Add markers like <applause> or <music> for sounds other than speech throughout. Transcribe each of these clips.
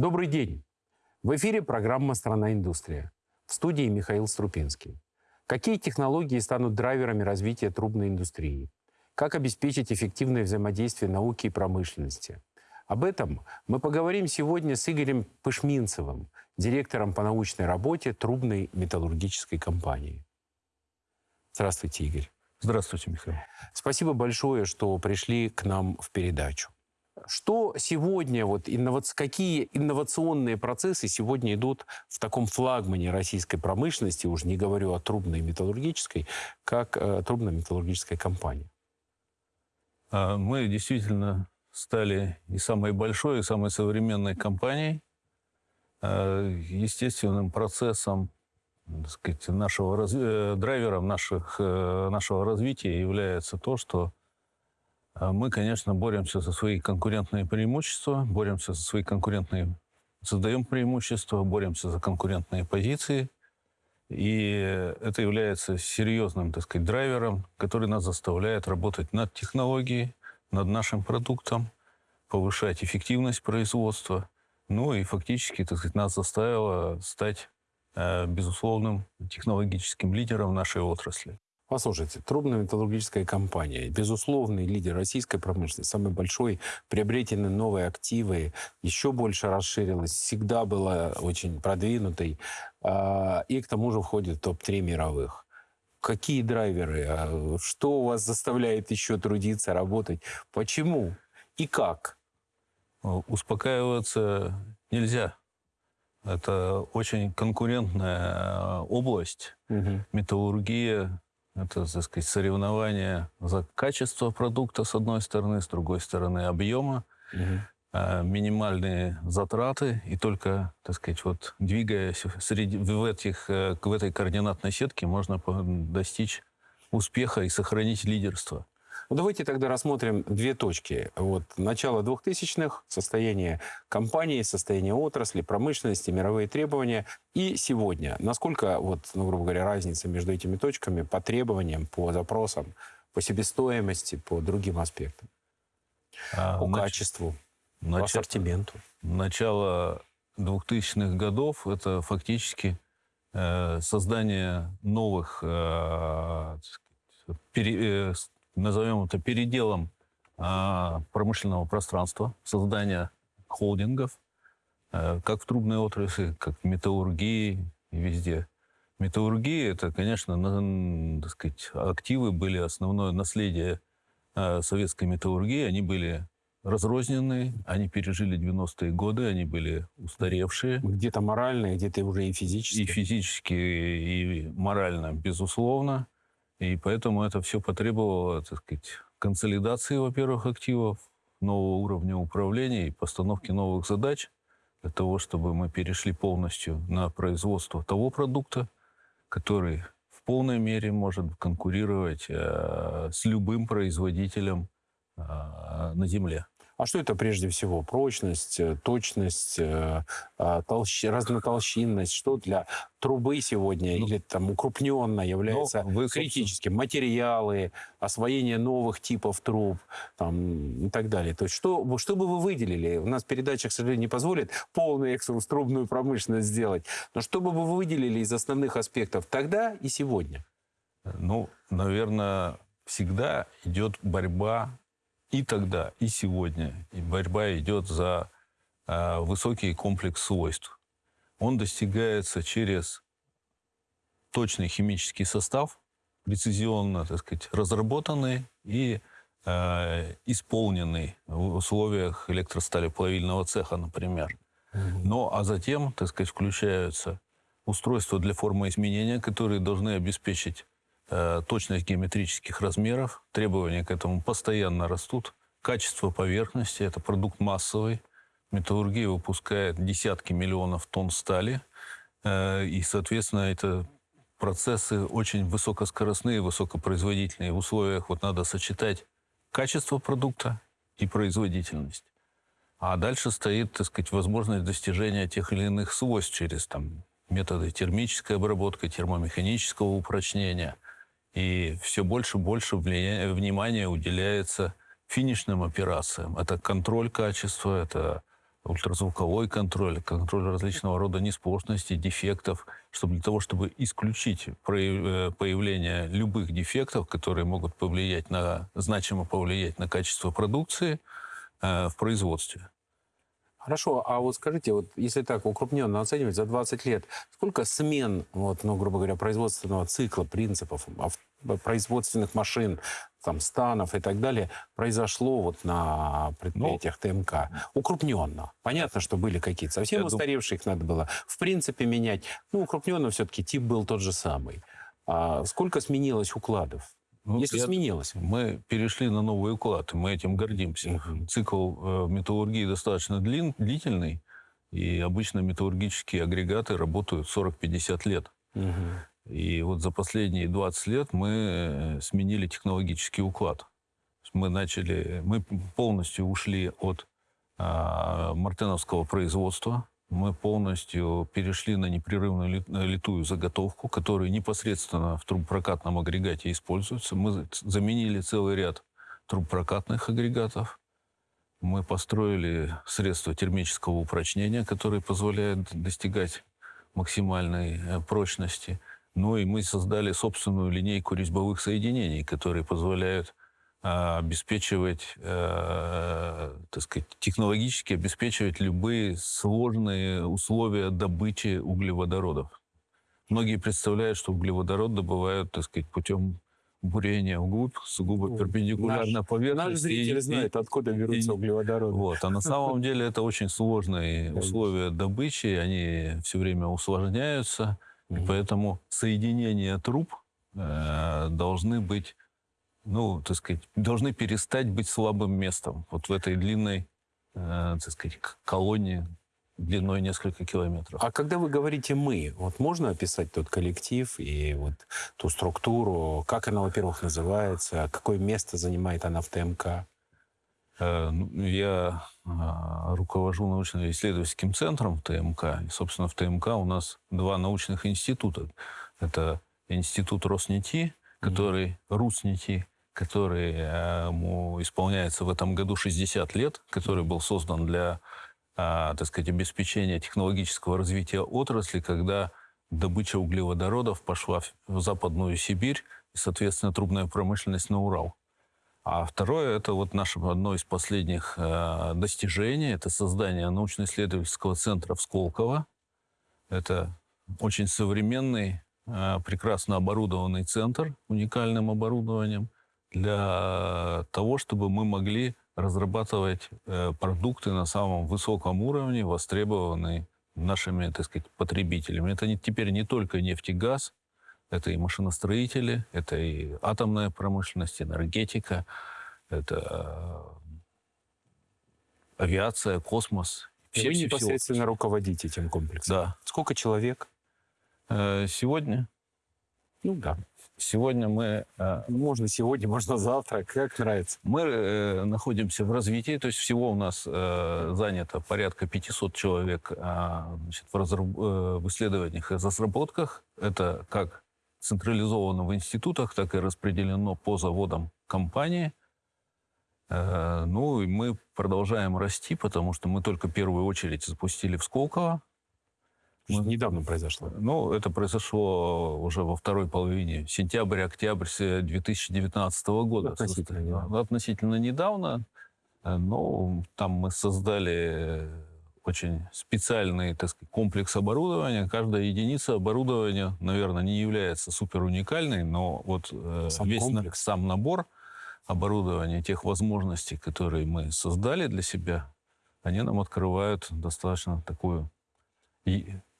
Добрый день! В эфире программа «Страна индустрия». В студии Михаил Струпинский. Какие технологии станут драйверами развития трубной индустрии? Как обеспечить эффективное взаимодействие науки и промышленности? Об этом мы поговорим сегодня с Игорем Пышминцевым, директором по научной работе трубной металлургической компании. Здравствуйте, Игорь. Здравствуйте, Михаил. Спасибо большое, что пришли к нам в передачу. Что сегодня, вот, инновац... какие инновационные процессы сегодня идут в таком флагмане российской промышленности, уже не говорю о трубной металлургической, как э, трубно-металлургическая компания? А, мы действительно стали и самой большой, и самой современной компанией. А, естественным процессом, так сказать, нашего. Э, драйвером наших, э, нашего развития является то, что мы, конечно, боремся за свои конкурентные преимущества, боремся за свои конкурентные... Создаем преимущества, боремся за конкурентные позиции. И это является серьезным, так сказать, драйвером, который нас заставляет работать над технологией, над нашим продуктом, повышать эффективность производства. Ну и фактически, так сказать, нас заставило стать э, безусловным технологическим лидером нашей отрасли. Послушайте, трубно-металлургическая компания, безусловный лидер российской промышленности, самый большой, приобретены новые активы, еще больше расширилась, всегда была очень продвинутой, а, и к тому же входит в топ-3 мировых. Какие драйверы? А, что вас заставляет еще трудиться, работать? Почему? И как? Успокаиваться нельзя. Это очень конкурентная область. Угу. Металлургия это, так сказать, соревнование за качество продукта, с одной стороны, с другой стороны, объема, угу. минимальные затраты, и только, так сказать, вот двигаясь среди, в, этих, э, в этой координатной сетке, можно достичь успеха и сохранить лидерство. Ну, давайте тогда рассмотрим две точки. Вот начало 2000-х, состояние компании, состояние отрасли, промышленности, мировые требования. И сегодня. Насколько, вот, ну, грубо говоря, разница между этими точками по требованиям, по запросам, по себестоимости, по другим аспектам? А, по нач... качеству, нач... по ассортименту? Начало 2000-х годов – это фактически э, создание новых э, пере, э, назовем это переделом а, промышленного пространства, создания холдингов, а, как в трубной отрасли, как в металлургии и везде. Металлургия – это, конечно, на, так сказать, активы были основное наследие а, советской металлургии. Они были разрозненные, они пережили 90-е годы, они были устаревшие. Где-то морально, где-то уже и физически. И физически, и морально, безусловно. И поэтому это все потребовало, так сказать, консолидации, во-первых, активов, нового уровня управления и постановки новых задач для того, чтобы мы перешли полностью на производство того продукта, который в полной мере может конкурировать э, с любым производителем э, на Земле. А что это прежде всего? Прочность, э, точность, э, а, толщ... разнотолщинность? Что для трубы сегодня ну, или там укрупненно является ну, вы, критическим? Материалы, освоение новых типов труб там, и так далее. То есть что, что бы вы выделили? У нас передача, к сожалению, не позволит полный экскурс трубную промышленность сделать. Но что бы вы выделили из основных аспектов тогда и сегодня? Ну, наверное, всегда идет борьба и тогда, и сегодня и борьба идет за э, высокий комплекс свойств. Он достигается через точный химический состав, прецизионно, так сказать, разработанный и э, исполненный в условиях электросталеплавильного цеха, например. Ну, а затем, так сказать, включаются устройства для формоизменения, которые должны обеспечить Э, точность геометрических размеров, требования к этому постоянно растут. Качество поверхности – это продукт массовый. Металлургия выпускает десятки миллионов тонн стали, э, и, соответственно, это процессы очень высокоскоростные, высокопроизводительные. В условиях вот надо сочетать качество продукта и производительность. А дальше стоит, так сказать, возможность достижения тех или иных свойств через там, методы термической обработки, термомеханического упрочнения – и все больше и больше внимания уделяется финишным операциям. Это контроль качества, это ультразвуковой контроль, контроль различного рода неспорчностей, дефектов, чтобы для того, чтобы исключить э, появление любых дефектов, которые могут повлиять на, значимо повлиять на качество продукции э, в производстве. Хорошо, а вот скажите, вот если так укрупненно оценивать за 20 лет, сколько смен, вот, ну, грубо говоря, производственного цикла, принципов, производственных машин, там, станов и так далее произошло вот на предприятиях ну, ТМК? Укрупненно. Понятно, что были какие-то совсем устаревшие, их надо было в принципе менять. Ну, укрупненно все-таки тип был тот же самый. А сколько сменилось укладов? Ну, Если я, сменилось. Мы перешли на новый уклад, мы этим гордимся. Угу. Цикл э, металлургии достаточно длин, длительный, и обычно металлургические агрегаты работают 40-50 лет. Угу. И вот за последние 20 лет мы э, сменили технологический уклад. Мы начали, мы полностью ушли от а, мартеновского производства, мы полностью перешли на непрерывную литую заготовку, которая непосредственно в трубопрокатном агрегате используется. Мы заменили целый ряд трубопрокатных агрегатов. Мы построили средства термического упрочнения, которые позволяют достигать максимальной э, прочности. Ну и мы создали собственную линейку резьбовых соединений, которые позволяют обеспечивать, э, так сказать, технологически обеспечивать любые сложные условия добычи углеводородов. Многие представляют, что углеводород добывают, так сказать, путем бурения вглубь, сугубо перпендикулярно наш, поверхности. Наш зритель и, знает, откуда берутся и, углеводороды. Вот, а на самом <laughs> деле это очень сложные условия добычи, они все время усложняются, и поэтому соединения труб э, должны быть ну, так сказать, должны перестать быть слабым местом вот в этой длинной, э, так сказать, колонии длиной несколько километров. А когда вы говорите «мы», вот можно описать тот коллектив и вот ту структуру? Как она, во-первых, называется? Какое место занимает она в ТМК? Э, ну, я э, руковожу научно-исследовательским центром в ТМК. И, собственно, в ТМК у нас два научных института. Это институт Роснети, который. Руснети, который ему исполняется в этом году 60 лет, который был создан для, а, так сказать, обеспечения технологического развития отрасли, когда добыча углеводородов пошла в Западную Сибирь и, соответственно, трубная промышленность на Урал. А второе, это вот наше одно из последних э, достижений, это создание научно-исследовательского центра в Сколково. Это очень современный, прекрасно оборудованный центр уникальным оборудованием – для того, чтобы мы могли разрабатывать э, продукты на самом высоком уровне, востребованные нашими, так сказать, потребителями. Это не, теперь не только нефть и газ, это и машиностроители, это и атомная промышленность, энергетика, это э, авиация, космос. Все, Вы непосредственно все. руководите этим комплексом? Да. Сколько человек? Э, сегодня? Ну да. Сегодня мы... Э, можно сегодня, можно завтра, как нравится. Мы э, находимся в развитии, то есть всего у нас занято порядка 500 человек а, значит, в, разраб... в исследованиях и разработках. Это как централизовано в институтах, так и распределено по заводам компании. Ну и мы продолжаем расти, потому что мы только первую очередь запустили в Сколково мы... Недавно произошло. Ну, это произошло уже во второй половине, сентябрь-октябрь 2019 года. Относительно недавно. Относительно недавно. Э, но там мы создали очень специальный так сказать, комплекс оборудования. Каждая единица оборудования, наверное, не является супер уникальной, но вот э, сам весь на, сам набор оборудования, тех возможностей, которые мы создали для себя, они нам открывают достаточно такую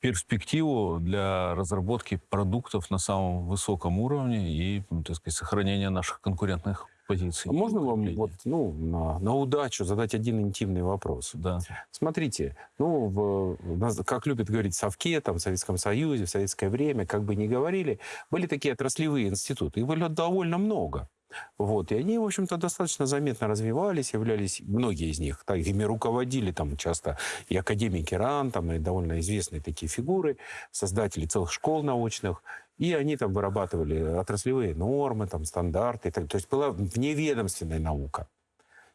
перспективу для разработки продуктов на самом высоком уровне и, ну, так сказать, сохранения наших конкурентных позиций. А можно вам вот, ну, на, на удачу задать один интимный вопрос? Да. Смотрите, ну, в, как любят говорить Совке, там, в Советском Союзе, в советское время, как бы ни говорили, были такие отраслевые институты. Их было довольно много. Вот. И они, в общем-то, достаточно заметно развивались, являлись, многие из них, так, ими руководили там часто и академики РАН, там, и довольно известные такие фигуры, создатели целых школ научных, и они там вырабатывали отраслевые нормы, там, стандарты, так, то есть была вневедомственная наука.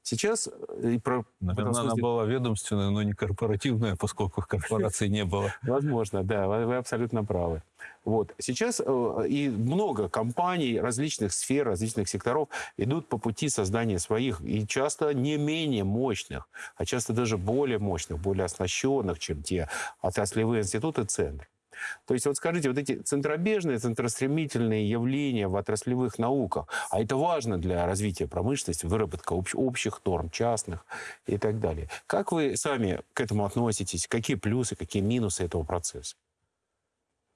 Сейчас э, и про... Наверное, смысле... она была ведомственная, но не корпоративная, поскольку корпорации не было. <laughs> Возможно, да, вы абсолютно правы. Вот. Сейчас э, и много компаний различных сфер, различных секторов идут по пути создания своих, и часто не менее мощных, а часто даже более мощных, более оснащенных, чем те отраслевые институты, центры. То есть вот скажите, вот эти центробежные, центростремительные явления в отраслевых науках, а это важно для развития промышленности, выработка общ, общих норм, частных и так далее. Как вы сами к этому относитесь? Какие плюсы, какие минусы этого процесса?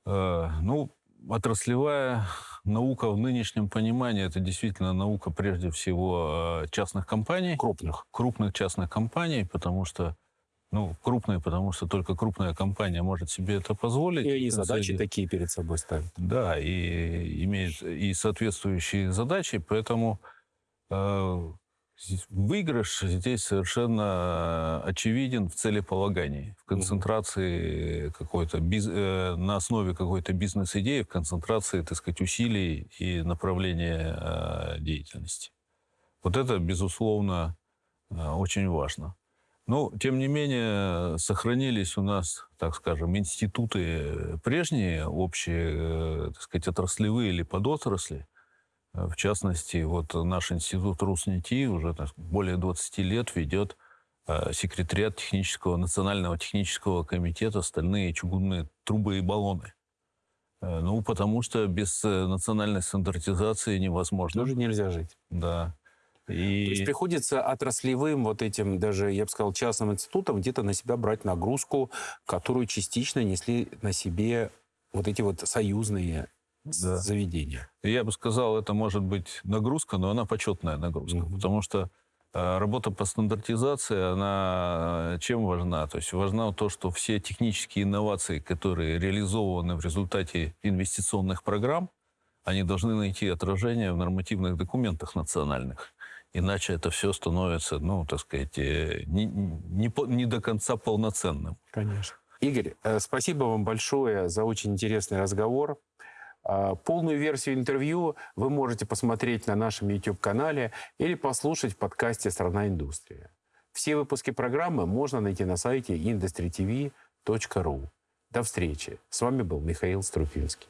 Э, ну, отраслевая наука в нынешнем понимании это действительно наука прежде всего э, частных компаний. Крупных. Крупных частных компаний, потому что ну, крупные, потому что только крупная компания может себе это позволить. И они задачи такие перед собой ставят. Да, и имеют и соответствующие задачи, поэтому э, выигрыш здесь совершенно очевиден в целеполагании, в концентрации какой-то, биз, э, на основе какой-то бизнес-идеи, в концентрации, так сказать, усилий и направления э, деятельности. Вот это, безусловно, э, очень важно. Но, тем не менее, сохранились у нас, так скажем, институты прежние, общие, э, так сказать, отраслевые или подотрасли. В частности, вот наш институт РусНИТИ уже так, более 20 лет ведет э, секретариат технического, Национального технического комитета «Стальные чугунные трубы и баллоны». Э, ну, потому что без национальной стандартизации невозможно. Тоже нельзя жить. Да. И... То есть приходится отраслевым вот этим, даже, я бы сказал, частным институтам где-то на себя брать нагрузку, которую частично несли на себе вот эти вот союзные да. заведения. Я бы сказал, это может быть нагрузка, но она почетная нагрузка, mm-hmm. потому что э, работа по стандартизации, она э, чем важна? То есть важна то, что все технические инновации, которые реализованы в результате инвестиционных программ, они должны найти отражение в нормативных документах национальных. Иначе это все становится, ну, так сказать, э, не, не, не до конца полноценным. Конечно. Игорь, э, спасибо вам большое за очень интересный разговор. А, полную версию интервью вы можете посмотреть на нашем YouTube-канале или послушать в подкасте «Страна индустрия». Все выпуски программы можно найти на сайте industrytv.ru. До встречи. С вами был Михаил Струпинский.